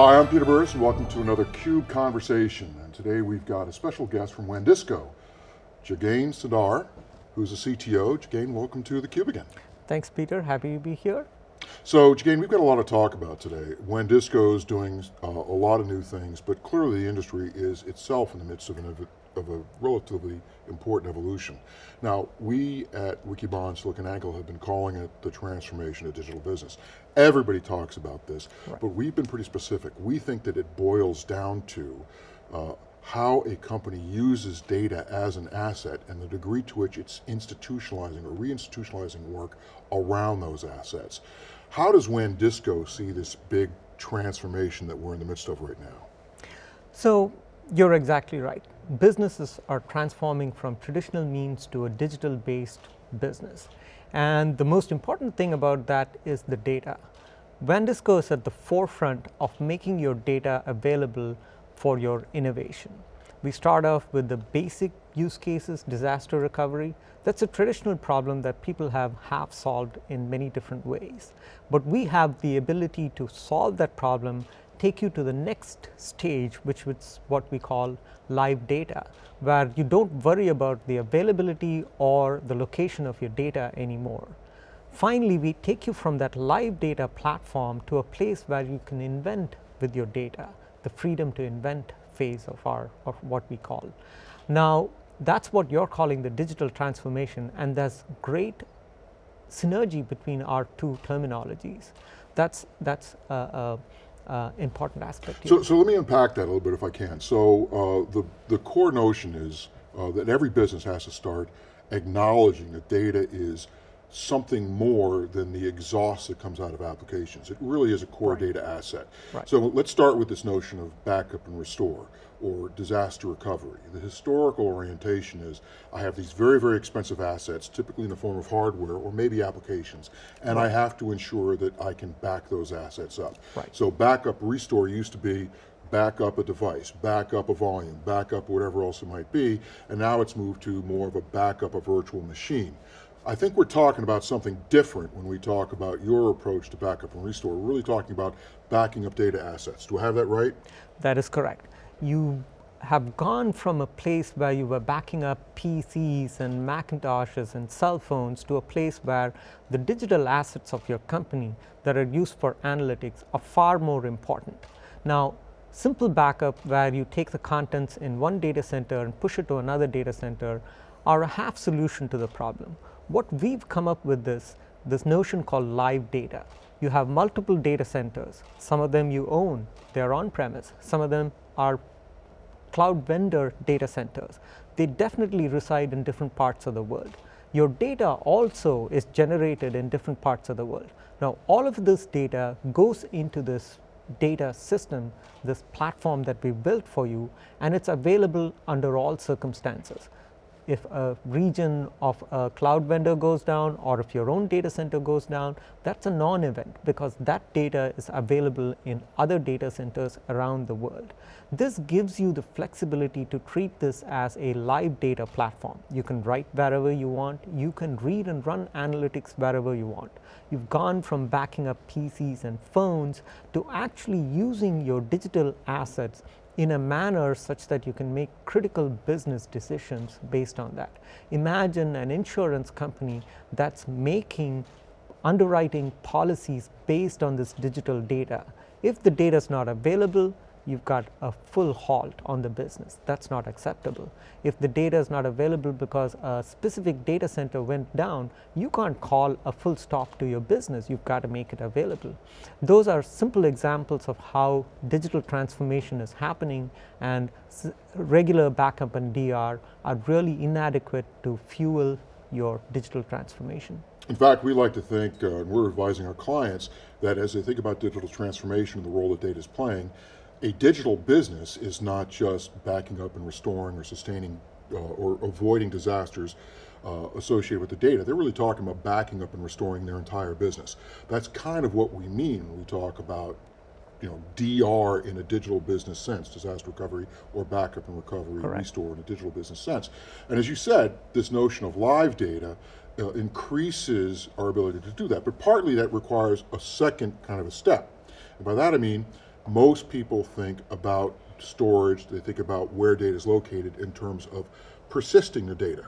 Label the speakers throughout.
Speaker 1: Hi, I'm Peter Burris and welcome to another CUBE Conversation. And today we've got a special guest from WANdisco, Jagane Sundar, who's a CTO. Jagane, welcome to theCUBE again.
Speaker 2: Thanks Peter, happy to be here.
Speaker 1: So Jagane, we've got a lot to talk about today. WANdisco is doing uh, a lot of new things, but clearly the industry is itself in the midst of, an, of a relatively important evolution. Now, we at Wikibon SiliconANGLE have been calling it the transformation of digital business. Everybody talks about this, right. but we've been pretty specific. We think that it boils down to uh, how a company uses data as an asset and the degree to which it's institutionalizing or reinstitutionalizing work around those assets. How does WANdisco see this big transformation that we're in the midst of right now?
Speaker 2: So, you're exactly right. Businesses are transforming from traditional means to a digital based business. And the most important thing about that is the data. WANdisco is at the forefront of making your data available for your innovation. We start off with the basic use cases, disaster recovery. That's a traditional problem that people have half solved in many different ways. But we have the ability to solve that problem, take you to the next stage, which is what we call live data, where you don't worry about the availability or the location of your data anymore. Finally, we take you from that live data platform to a place where you can invent with your data, the freedom to invent phase of our of what we call. Now, that is what you are calling the digital transformation and there is great synergy between our two terminologies. That is that is a, a, a important aspect.
Speaker 1: So, so let me unpack that a little bit if I can. So uh, the, the core notion is uh, that every business has to start acknowledging that data is something more than the exhaust that comes out of applications. It really is a core right. data asset. Right. So let's start with this notion of backup and restore or disaster recovery. The historical orientation is I have these very, very expensive assets, typically in the form of hardware or maybe applications, and right. I have to ensure that I can back those assets up. Right. So backup, restore used to be back up a device, back up a volume, back up whatever else it might be, and now it's moved to more of a backup a virtual machine. I think we're talking about something different when we talk about your approach to backup and restore. We're really talking about backing up data assets. Do I have that right?
Speaker 2: That is correct. You have gone from a place where you were backing up PCs and Macintoshes and cell phones to a place where the digital assets of your company that are used for analytics are far more important. Now, simple backup where you take the contents in one data center and push it to another data center are a half solution to the problem. What we've come up with this, this notion called live data. You have multiple data centers, some of them you own, they are on premise, some of them are cloud vendor data centers. They definitely reside in different parts of the world. Your data also is generated in different parts of the world. Now, all of this data goes into this data system, this platform that we built for you and it is available under all circumstances if a region of a cloud vendor goes down or if your own data center goes down, that is a non-event because that data is available in other data centers around the world. This gives you the flexibility to treat this as a live data platform. You can write wherever you want, you can read and run analytics wherever you want. You have gone from backing up PCs and phones to actually using your digital assets in a manner such that you can make critical business decisions based on that. Imagine an insurance company that's making underwriting policies based on this digital data. If the data is not available, you've got a full halt on the business. That's not acceptable. If the data is not available because a specific data center went down, you can't call a full stop to your business. You've got to make it available. Those are simple examples of how digital transformation is happening and regular backup and DR are really inadequate to fuel your digital transformation.
Speaker 1: In fact, we like to think, uh, and we're advising our clients, that as they think about digital transformation and the role that data is playing, a digital business is not just backing up and restoring or sustaining uh, or avoiding disasters uh, associated with the data. They're really talking about backing up and restoring their entire business. That's kind of what we mean when we talk about you know, DR in a digital business sense, disaster recovery or backup and recovery, Correct. restore in a digital business sense. And as you said, this notion of live data uh, increases our ability to do that, but partly that requires a second kind of a step. And by that I mean, most people think about storage, they think about where data is located in terms of persisting the data.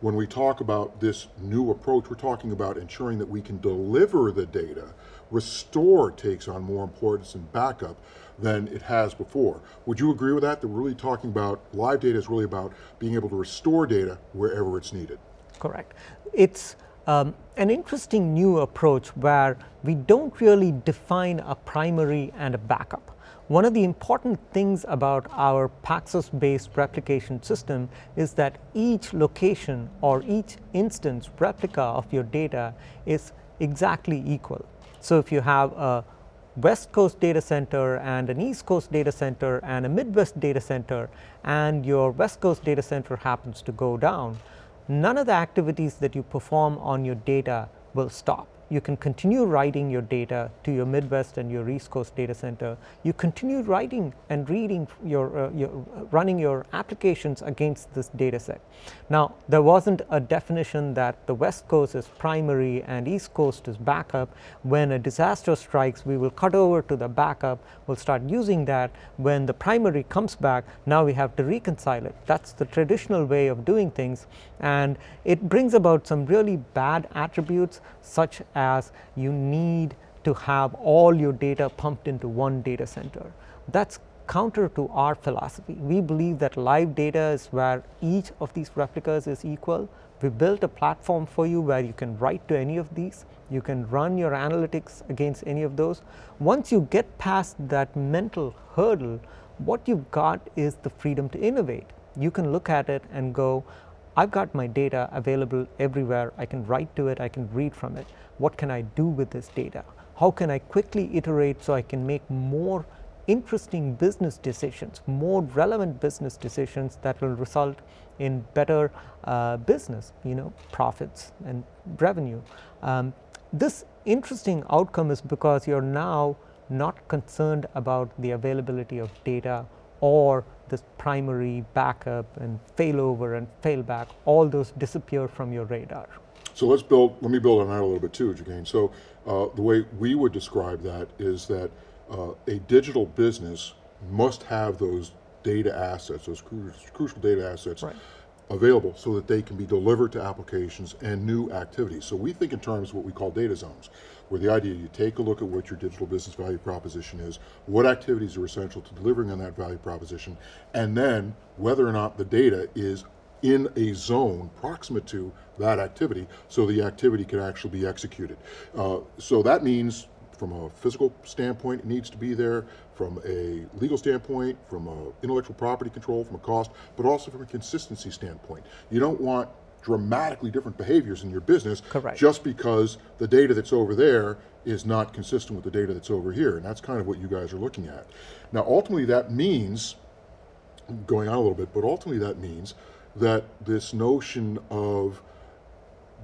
Speaker 1: When we talk about this new approach, we're talking about ensuring that we can deliver the data. Restore takes on more importance in backup than it has before. Would you agree with that? That we're really talking about, live data is really about being able to restore data wherever it's needed.
Speaker 2: Correct. It's um, an interesting new approach where we don't really define a primary and a backup. One of the important things about our Paxos based replication system is that each location or each instance replica of your data is exactly equal. So, if you have a west coast data center and an east coast data center and a midwest data center and your west coast data center happens to go down, none of the activities that you perform on your data will stop you can continue writing your data to your Midwest and your East Coast data center. You continue writing and reading your, uh, your running your applications against this data set. Now, there wasn't a definition that the West Coast is primary and East Coast is backup. When a disaster strikes, we will cut over to the backup. We'll start using that. When the primary comes back, now we have to reconcile it. That's the traditional way of doing things and it brings about some really bad attributes such as you need to have all your data pumped into one data center. That's counter to our philosophy. We believe that live data is where each of these replicas is equal. We built a platform for you where you can write to any of these, you can run your analytics against any of those. Once you get past that mental hurdle, what you've got is the freedom to innovate. You can look at it and go, I've got my data available everywhere. I can write to it, I can read from it. What can I do with this data? How can I quickly iterate so I can make more interesting business decisions, more relevant business decisions that will result in better uh, business, you know, profits and revenue. Um, this interesting outcome is because you're now not concerned about the availability of data or this primary backup and failover and failback, all those disappear from your radar.
Speaker 1: So let's build, let me build on that a little bit too, Jagane. So uh, the way we would describe that is that uh, a digital business must have those data assets, those cru crucial data assets right. Available so that they can be delivered to applications and new activities. So we think in terms of what we call data zones where the idea is you take a look at what your digital business value proposition is, what activities are essential to delivering on that value proposition, and then whether or not the data is in a zone proximate to that activity so the activity can actually be executed. Uh, so that means from a physical standpoint, it needs to be there, from a legal standpoint, from a intellectual property control, from a cost, but also from a consistency standpoint. You don't want dramatically different behaviors in your business
Speaker 2: Correct.
Speaker 1: just because the data that's over there is not consistent with the data that's over here. And that's kind of what you guys are looking at. Now, ultimately that means, going on a little bit, but ultimately that means that this notion of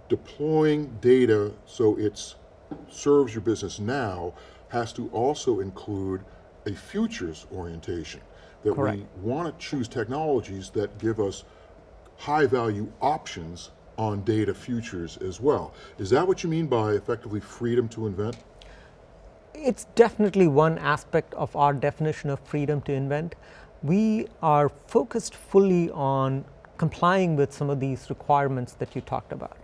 Speaker 1: deploying data so it serves your business now has to also include a futures orientation. That
Speaker 2: Correct.
Speaker 1: we want to choose technologies that give us high value options on data futures as well. Is that what you mean by effectively freedom to invent?
Speaker 2: It's definitely one aspect of our definition of freedom to invent. We are focused fully on complying with some of these requirements that you talked about.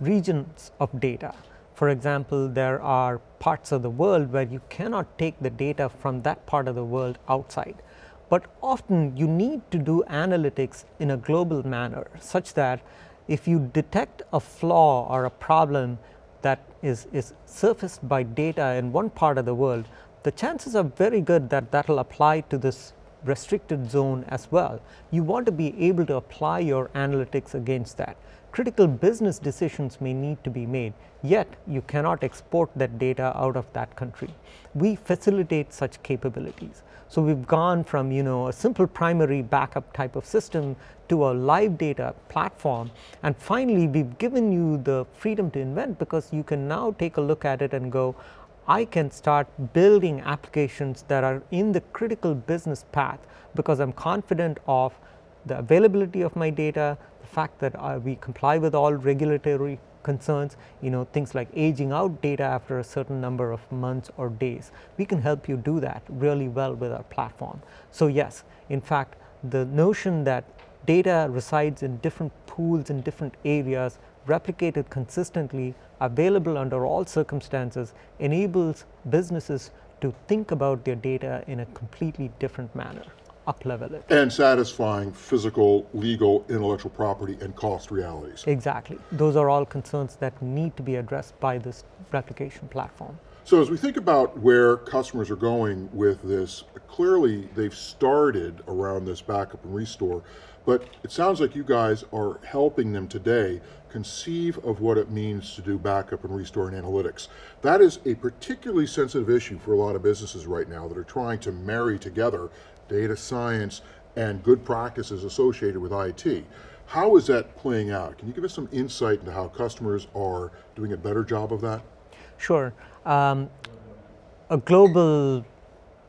Speaker 2: Regions of data. For example, there are parts of the world where you cannot take the data from that part of the world outside but often you need to do analytics in a global manner such that if you detect a flaw or a problem that is, is surfaced by data in one part of the world, the chances are very good that that will apply to this restricted zone as well. You want to be able to apply your analytics against that. Critical business decisions may need to be made, yet you cannot export that data out of that country. We facilitate such capabilities. So, we have gone from you know a simple primary backup type of system to a live data platform and finally, we have given you the freedom to invent because you can now take a look at it and go I can start building applications that are in the critical business path because I am confident of the availability of my data, the fact that uh, we comply with all regulatory concerns, you know, things like aging out data after a certain number of months or days. We can help you do that really well with our platform. So yes, in fact, the notion that data resides in different pools in different areas replicated consistently available under all circumstances enables businesses to think about their data in a completely different manner up level it.
Speaker 1: And satisfying physical, legal, intellectual property, and cost realities.
Speaker 2: Exactly. Those are all concerns that need to be addressed by this replication platform.
Speaker 1: So as we think about where customers are going with this, clearly they've started around this backup and restore, but it sounds like you guys are helping them today conceive of what it means to do backup and restore and analytics. That is a particularly sensitive issue for a lot of businesses right now that are trying to marry together data science and good practices associated with IT. How is that playing out? Can you give us some insight into how customers are doing a better job of that?
Speaker 2: Sure. Um, a global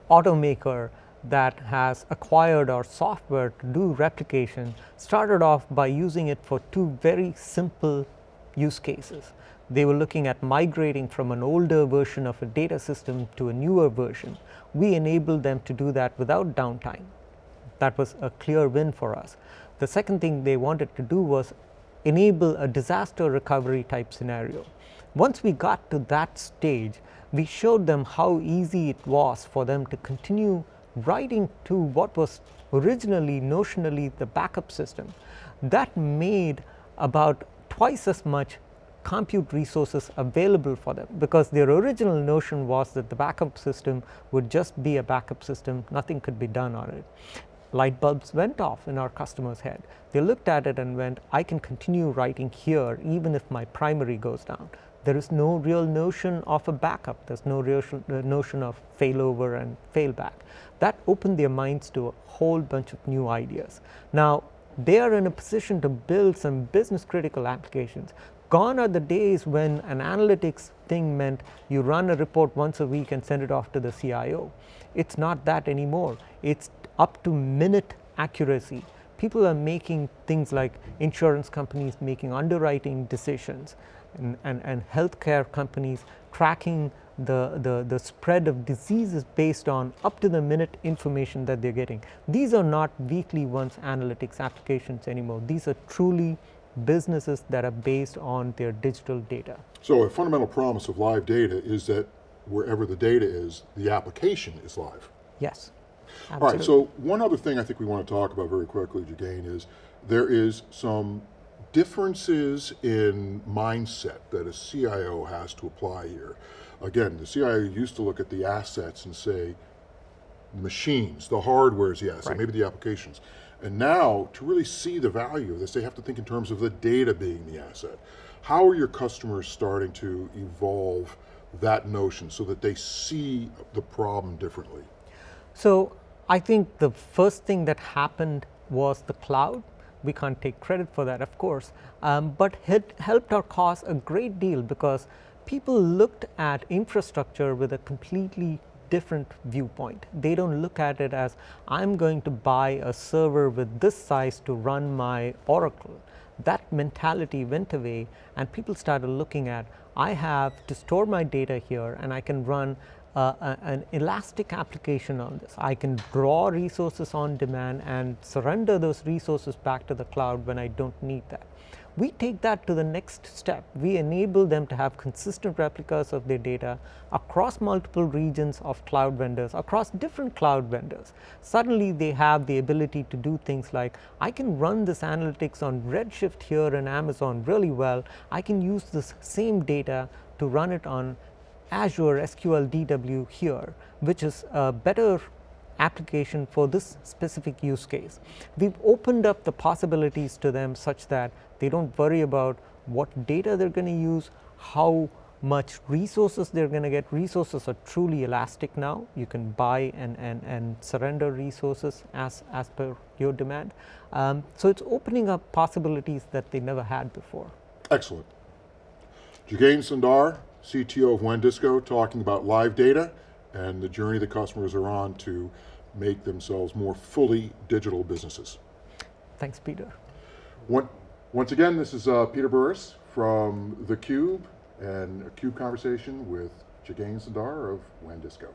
Speaker 2: automaker that has acquired our software to do replication started off by using it for two very simple use cases. They were looking at migrating from an older version of a data system to a newer version. We enabled them to do that without downtime. That was a clear win for us. The second thing they wanted to do was enable a disaster recovery type scenario. Once we got to that stage, we showed them how easy it was for them to continue writing to what was originally notionally the backup system. That made about twice as much compute resources available for them because their original notion was that the backup system would just be a backup system, nothing could be done on it. Light bulbs went off in our customer's head. They looked at it and went, I can continue writing here even if my primary goes down there is no real notion of a backup. There's no real uh, notion of failover and failback. That opened their minds to a whole bunch of new ideas. Now, they are in a position to build some business critical applications. Gone are the days when an analytics thing meant you run a report once a week and send it off to the CIO. It's not that anymore. It's up to minute accuracy. People are making things like insurance companies making underwriting decisions and, and, and healthcare companies tracking the, the, the spread of diseases based on up to the minute information that they're getting. These are not weekly once analytics applications anymore. These are truly businesses that are based on their digital data.
Speaker 1: So a fundamental promise of live data is that wherever the data is, the application is live.
Speaker 2: Yes.
Speaker 1: Absolutely. All right, so one other thing I think we want to talk about very quickly, Jagane, is there is some differences in mindset that a CIO has to apply here. Again, the CIO used to look at the assets and say, machines, the hardware is the asset, right. maybe the applications. And now, to really see the value of this, they have to think in terms of the data being the asset. How are your customers starting to evolve that notion so that they see the problem differently?
Speaker 2: So, I think the first thing that happened was the cloud we can't take credit for that of course, um, but it helped our cause a great deal because people looked at infrastructure with a completely different viewpoint. They don't look at it as I'm going to buy a server with this size to run my Oracle. That mentality went away and people started looking at I have to store my data here and I can run uh, an elastic application on this. I can draw resources on demand and surrender those resources back to the cloud when I don't need that. We take that to the next step. We enable them to have consistent replicas of their data across multiple regions of cloud vendors, across different cloud vendors. Suddenly they have the ability to do things like, I can run this analytics on Redshift here in Amazon really well. I can use this same data to run it on Azure SQL DW here, which is a better application for this specific use case. We've opened up the possibilities to them such that they don't worry about what data they're going to use, how much resources they're going to get. Resources are truly elastic now. You can buy and, and, and surrender resources as, as per your demand. Um, so it's opening up possibilities that they never had before.
Speaker 1: Excellent. Jagane Sundar, CTO of WANdisco, talking about live data and the journey the customers are on to make themselves more fully digital businesses.
Speaker 2: Thanks, Peter.
Speaker 1: Once again, this is uh, Peter Burris from theCUBE and a CUBE conversation with Jagane Sundar of WANdisco.